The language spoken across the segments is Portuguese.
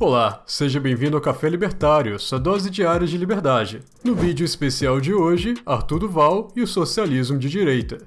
Olá, seja bem-vindo ao Café Libertário, sua dose diária de liberdade. No vídeo especial de hoje, Arthur Duval e o socialismo de direita.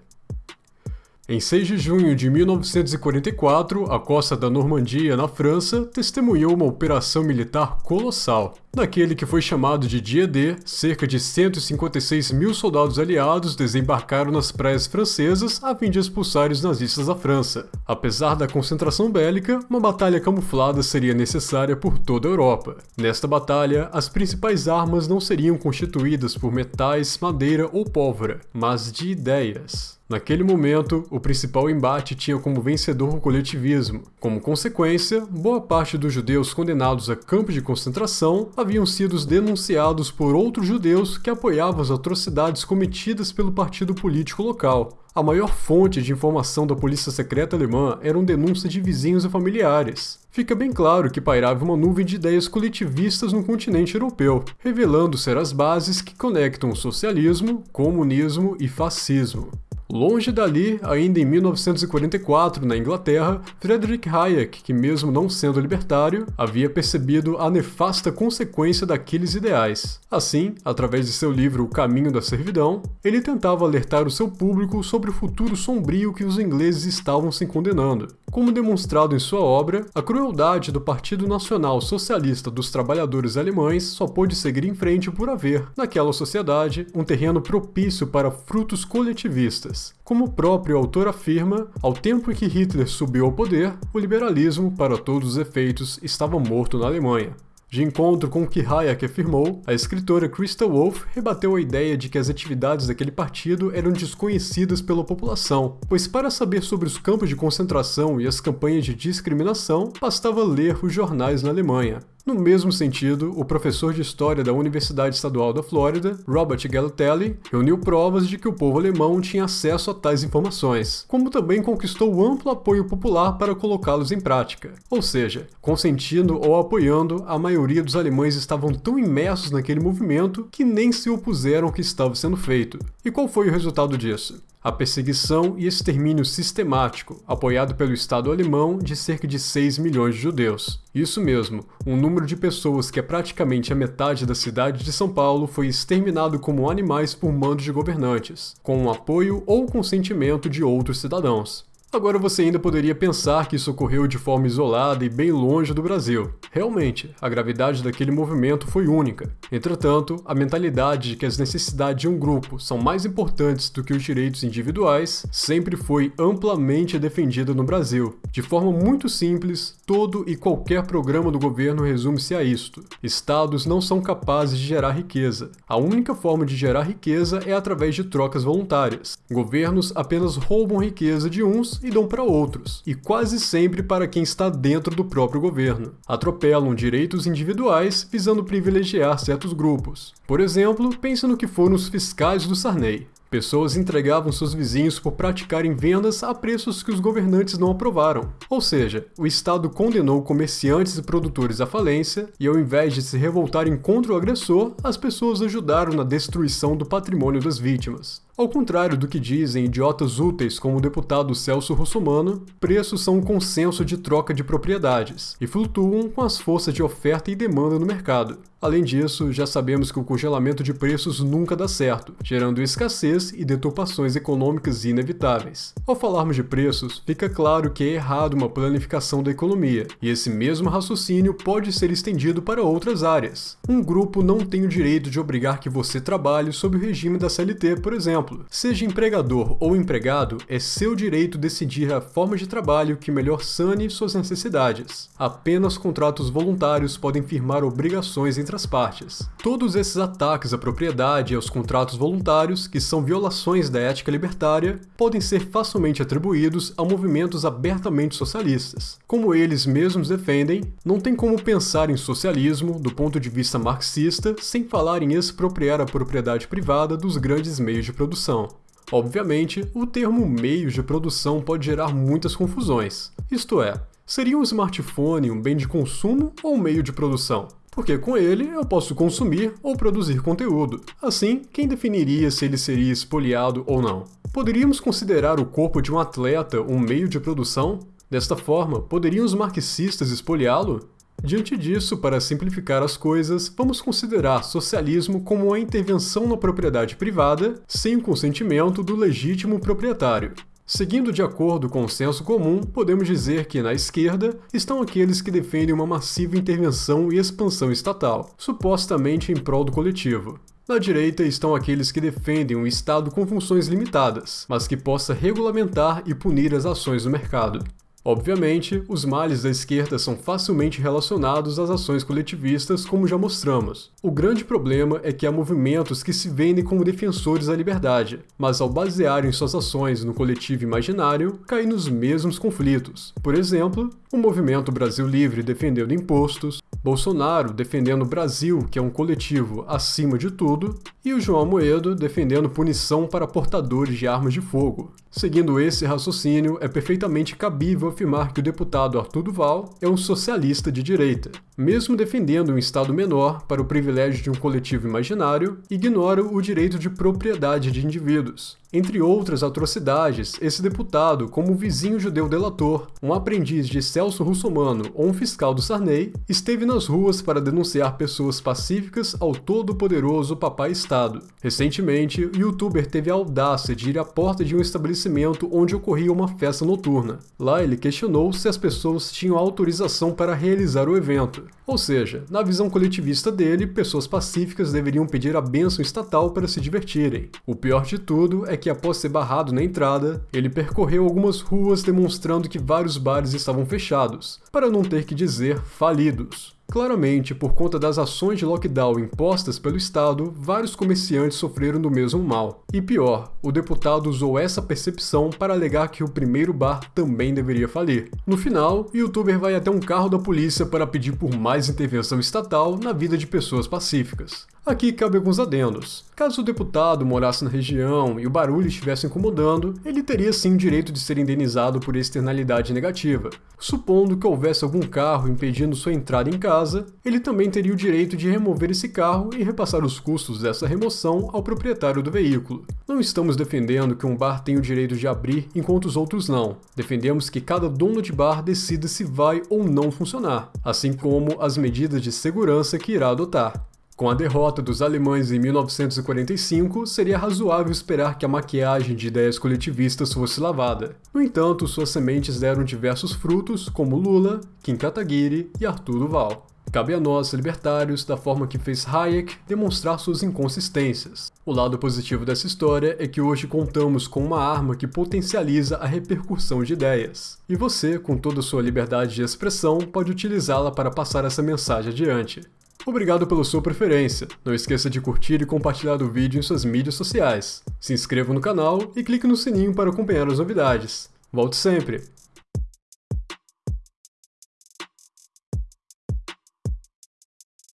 Em 6 de junho de 1944, a costa da Normandia, na França, testemunhou uma operação militar colossal. Naquele que foi chamado de Dia D, cerca de 156 mil soldados aliados desembarcaram nas praias francesas a fim de expulsar os nazistas da França. Apesar da concentração bélica, uma batalha camuflada seria necessária por toda a Europa. Nesta batalha, as principais armas não seriam constituídas por metais, madeira ou pólvora, mas de ideias. Naquele momento, o principal embate tinha como vencedor o coletivismo. Como consequência, boa parte dos judeus condenados a campos de concentração haviam sido denunciados por outros judeus que apoiavam as atrocidades cometidas pelo partido político local. A maior fonte de informação da polícia secreta alemã eram denúncias de vizinhos e familiares. Fica bem claro que pairava uma nuvem de ideias coletivistas no continente europeu, revelando ser as bases que conectam o socialismo, comunismo e fascismo. Longe dali, ainda em 1944, na Inglaterra, Friedrich Hayek, que mesmo não sendo libertário, havia percebido a nefasta consequência daqueles ideais. Assim, através de seu livro O Caminho da Servidão, ele tentava alertar o seu público sobre o futuro sombrio que os ingleses estavam se condenando. Como demonstrado em sua obra, a crueldade do Partido Nacional Socialista dos Trabalhadores Alemães só pôde seguir em frente por haver, naquela sociedade, um terreno propício para frutos coletivistas. Como o próprio autor afirma, ao tempo em que Hitler subiu ao poder, o liberalismo, para todos os efeitos, estava morto na Alemanha. De encontro com o que Hayek afirmou, a escritora Christa Wolff rebateu a ideia de que as atividades daquele partido eram desconhecidas pela população, pois para saber sobre os campos de concentração e as campanhas de discriminação, bastava ler os jornais na Alemanha. No mesmo sentido, o professor de História da Universidade Estadual da Flórida, Robert Galatelli, reuniu provas de que o povo alemão tinha acesso a tais informações, como também conquistou amplo apoio popular para colocá-los em prática. Ou seja, consentindo ou apoiando, a maioria dos alemães estavam tão imersos naquele movimento que nem se opuseram ao que estava sendo feito. E qual foi o resultado disso? A perseguição e extermínio sistemático, apoiado pelo Estado alemão, de cerca de 6 milhões de judeus. Isso mesmo, um número de pessoas que é praticamente a metade da cidade de São Paulo foi exterminado como animais por mandos de governantes, com o apoio ou consentimento de outros cidadãos. Agora você ainda poderia pensar que isso ocorreu de forma isolada e bem longe do Brasil. Realmente, a gravidade daquele movimento foi única. Entretanto, a mentalidade de que as necessidades de um grupo são mais importantes do que os direitos individuais sempre foi amplamente defendida no Brasil. De forma muito simples, todo e qualquer programa do governo resume-se a isto. Estados não são capazes de gerar riqueza. A única forma de gerar riqueza é através de trocas voluntárias. Governos apenas roubam riqueza de uns e dão para outros, e quase sempre para quem está dentro do próprio governo. Atropelam direitos individuais visando privilegiar certos grupos. Por exemplo, pense no que foram os fiscais do Sarney. Pessoas entregavam seus vizinhos por praticarem vendas a preços que os governantes não aprovaram. Ou seja, o Estado condenou comerciantes e produtores à falência, e ao invés de se revoltarem contra o agressor, as pessoas ajudaram na destruição do patrimônio das vítimas. Ao contrário do que dizem idiotas úteis como o deputado Celso Russomano, preços são um consenso de troca de propriedades e flutuam com as forças de oferta e demanda no mercado. Além disso, já sabemos que o congelamento de preços nunca dá certo, gerando escassez e deturpações econômicas inevitáveis. Ao falarmos de preços, fica claro que é errado uma planificação da economia, e esse mesmo raciocínio pode ser estendido para outras áreas. Um grupo não tem o direito de obrigar que você trabalhe sob o regime da CLT, por exemplo exemplo, seja empregador ou empregado, é seu direito decidir a forma de trabalho que melhor sane suas necessidades. Apenas contratos voluntários podem firmar obrigações entre as partes. Todos esses ataques à propriedade e aos contratos voluntários, que são violações da ética libertária, podem ser facilmente atribuídos a movimentos abertamente socialistas. Como eles mesmos defendem, não tem como pensar em socialismo do ponto de vista marxista sem falar em expropriar a propriedade privada dos grandes meios de produção produção. Obviamente, o termo meios de produção pode gerar muitas confusões. Isto é, seria um smartphone um bem de consumo ou um meio de produção? Porque com ele eu posso consumir ou produzir conteúdo. Assim, quem definiria se ele seria espoliado ou não? Poderíamos considerar o corpo de um atleta um meio de produção? Desta forma, poderiam os marxistas espoliá-lo? Diante disso, para simplificar as coisas, vamos considerar socialismo como a intervenção na propriedade privada sem o consentimento do legítimo proprietário. Seguindo de acordo com o senso comum, podemos dizer que na esquerda estão aqueles que defendem uma massiva intervenção e expansão estatal, supostamente em prol do coletivo. Na direita estão aqueles que defendem um Estado com funções limitadas, mas que possa regulamentar e punir as ações do mercado. Obviamente, os males da esquerda são facilmente relacionados às ações coletivistas, como já mostramos. O grande problema é que há movimentos que se vendem como defensores da liberdade, mas ao basearem suas ações no coletivo imaginário, caem nos mesmos conflitos. Por exemplo, o movimento Brasil Livre defendendo impostos, Bolsonaro defendendo o Brasil, que é um coletivo acima de tudo, e o João Moedo defendendo punição para portadores de armas de fogo. Seguindo esse raciocínio, é perfeitamente cabível afirmar que o deputado Arthur Duval é um socialista de direita. Mesmo defendendo um Estado menor para o privilégio de um coletivo imaginário, ignora o direito de propriedade de indivíduos. Entre outras atrocidades, esse deputado, como vizinho judeu delator, um aprendiz de Celso Russomano ou um fiscal do Sarney, esteve nas ruas para denunciar pessoas pacíficas ao todo-poderoso Papai Estado. Recentemente, o youtuber teve a audácia de ir à porta de um estabelecimento onde ocorria uma festa noturna. Lá ele questionou se as pessoas tinham autorização para realizar o evento. Ou seja, na visão coletivista dele, pessoas pacíficas deveriam pedir a bênção estatal para se divertirem. O pior de tudo é que após ser barrado na entrada, ele percorreu algumas ruas demonstrando que vários bares estavam fechados, para não ter que dizer falidos. Claramente, por conta das ações de lockdown impostas pelo Estado, vários comerciantes sofreram do mesmo mal. E pior, o deputado usou essa percepção para alegar que o primeiro bar também deveria falir. No final, o youtuber vai até um carro da polícia para pedir por mais intervenção estatal na vida de pessoas pacíficas. Aqui cabe alguns adendos. Caso o deputado morasse na região e o barulho estivesse incomodando, ele teria sim o direito de ser indenizado por externalidade negativa. Supondo que houvesse algum carro impedindo sua entrada em casa, ele também teria o direito de remover esse carro e repassar os custos dessa remoção ao proprietário do veículo. Não estamos defendendo que um bar tenha o direito de abrir enquanto os outros não. Defendemos que cada dono de bar decida se vai ou não funcionar, assim como as medidas de segurança que irá adotar. Com a derrota dos alemães em 1945, seria razoável esperar que a maquiagem de ideias coletivistas fosse lavada. No entanto, suas sementes deram diversos frutos, como Lula, Kim Kataguiri e Arthur Duval. Cabe a nós, libertários, da forma que fez Hayek, demonstrar suas inconsistências. O lado positivo dessa história é que hoje contamos com uma arma que potencializa a repercussão de ideias. E você, com toda sua liberdade de expressão, pode utilizá-la para passar essa mensagem adiante. Obrigado pela sua preferência. Não esqueça de curtir e compartilhar o vídeo em suas mídias sociais. Se inscreva no canal e clique no sininho para acompanhar as novidades. Volte sempre!